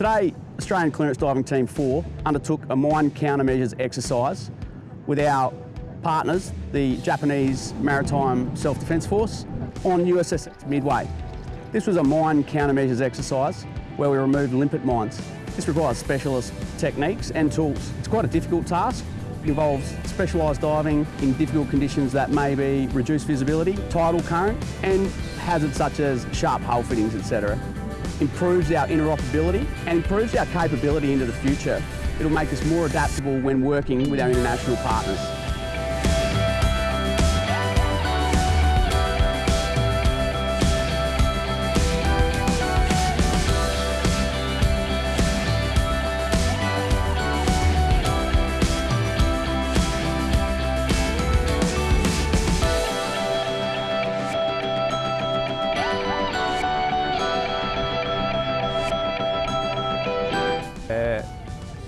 Today, Australian Clearance Diving Team 4 undertook a mine countermeasures exercise with our partners, the Japanese Maritime Self-Defence Force, on USS Midway. This was a mine countermeasures exercise where we removed limpet mines. This requires specialist techniques and tools. It's quite a difficult task. It involves specialised diving in difficult conditions that may be reduced visibility, tidal current and hazards such as sharp hull fittings, etc. Improves our interoperability and improves our capability into the future. It'll make us more adaptable when working with our international partners.「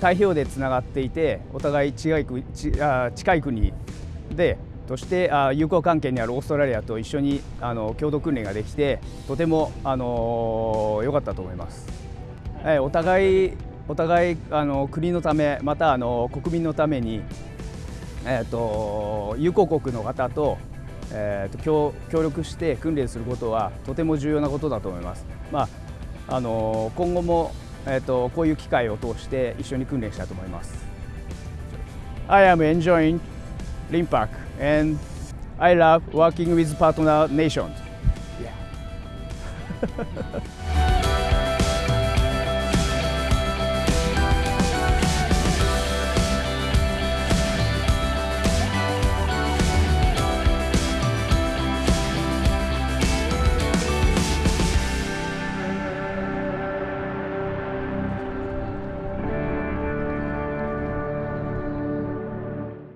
太平洋でつながっていてお互い近い国近い国でとしてあ友好関係にあるオーストラリアと一緒にあの共同訓練ができてとてもあの良かったと思います。えお互いお互いあの国のためまたあの国民のために、えーと、友好国の方と,、えーと協協力して訓練することはとても重要なことだと思います。まあ、あの今後もえーと、こういう機会を通して一緒に訓練したいと思います。I am enjoying Limpak and I love working with partner nations. Yeah.